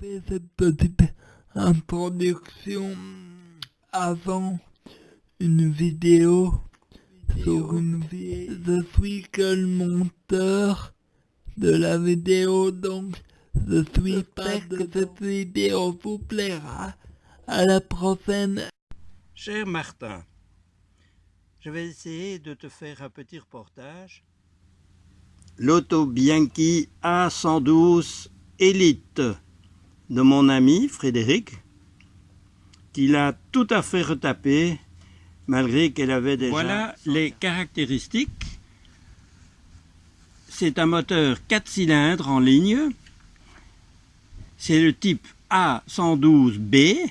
fait cette petite introduction avant une vidéo sur une vidéo. Je suis que le monteur de la vidéo donc je suis pas que cette vidéo vous plaira. À la prochaine. Cher Martin, je vais essayer de te faire un petit reportage. L'auto Bianchi A112 Elite de mon ami Frédéric, qui l'a tout à fait retapé malgré qu'elle avait déjà... Voilà les caractéristiques. C'est un moteur 4 cylindres en ligne. C'est le type A112B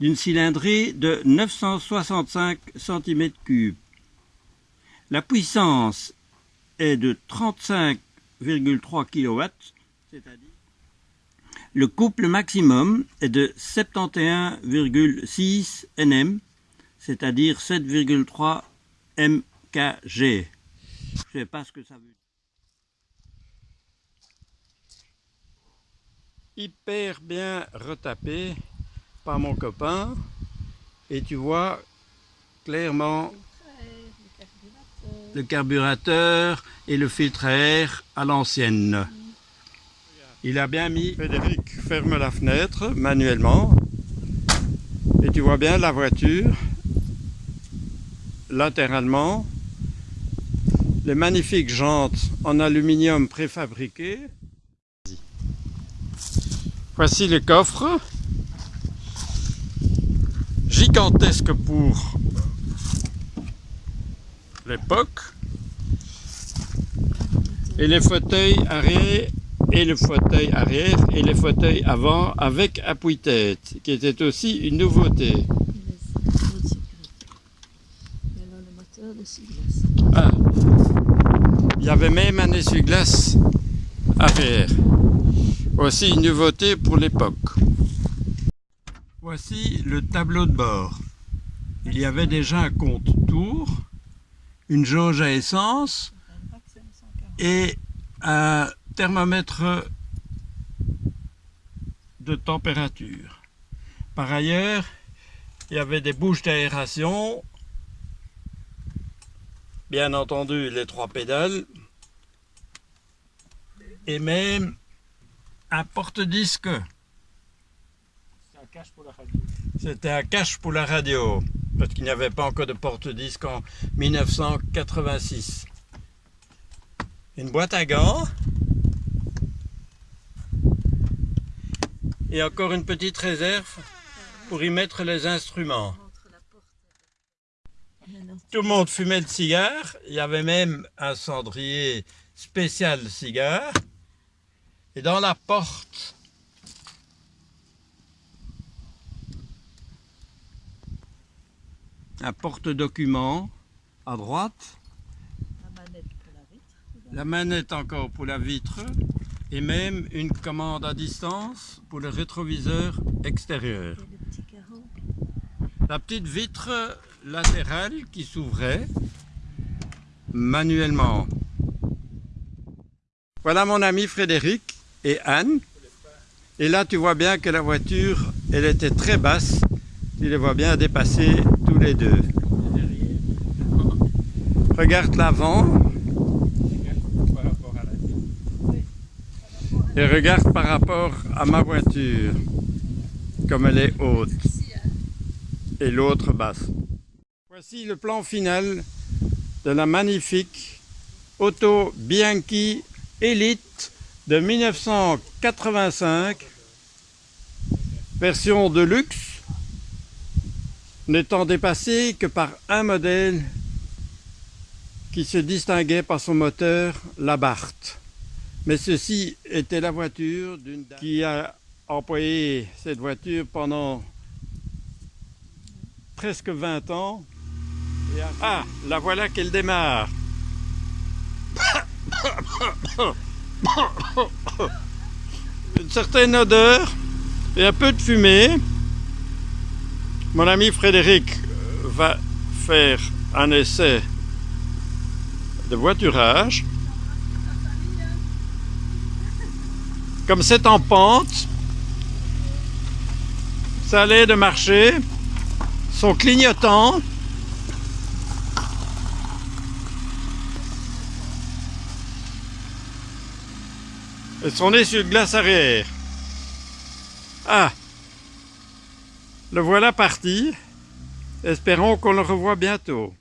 d'une cylindrée de 965 cm3. La puissance est de 35,3 kW, c'est-à-dire le couple maximum est de 71,6 Nm, c'est-à-dire 7,3 MKG. Je ne sais pas ce que ça veut dire. Hyper bien retapé par mon copain. Et tu vois clairement le carburateur et le filtre à air à l'ancienne. Il a bien mis... Frédéric ferme la fenêtre manuellement. Et tu vois bien la voiture latéralement. Les magnifiques jantes en aluminium préfabriqué. Voici les coffres. Gigantesque pour l'époque. Et les fauteuils arrière et le fauteuil arrière et les fauteuils avant avec appuie-tête, qui était aussi une nouveauté. Ah. Il y avait même un essuie-glace arrière. Voici une nouveauté pour l'époque. Voici le tableau de bord. Il y avait déjà un compte tour, une jauge à essence et un thermomètre de température. Par ailleurs, il y avait des bouches d'aération, bien entendu les trois pédales, et même un porte-disque. C'était un cache pour la radio, parce qu'il n'y avait pas encore de porte-disque en 1986. Une boîte à gants, et encore une petite réserve pour y mettre les instruments. Tout le monde fumait le cigare, il y avait même un cendrier spécial cigare. Et dans la porte, un porte-document à droite, la manette encore pour la vitre, et même une commande à distance pour le rétroviseur extérieur. La petite vitre latérale qui s'ouvrait manuellement. Voilà mon ami Frédéric et Anne. Et là tu vois bien que la voiture, elle était très basse. Tu les vois bien dépasser tous les deux. Regarde l'avant. Et regarde par rapport à ma voiture, comme elle est haute. Et l'autre basse. Voici le plan final de la magnifique Auto Bianchi Elite de 1985, version de luxe, n'étant dépassée que par un modèle qui se distinguait par son moteur, la Barthes. Mais ceci était la voiture d'une qui a employé cette voiture pendant presque 20 ans. Ah, la voilà qu'elle démarre. Une certaine odeur et un peu de fumée. Mon ami Frédéric va faire un essai de voiturage. Comme c'est en pente, ça allait de marcher, sont clignotants. Et sont nés sur glace arrière. Ah Le voilà parti. Espérons qu'on le revoit bientôt.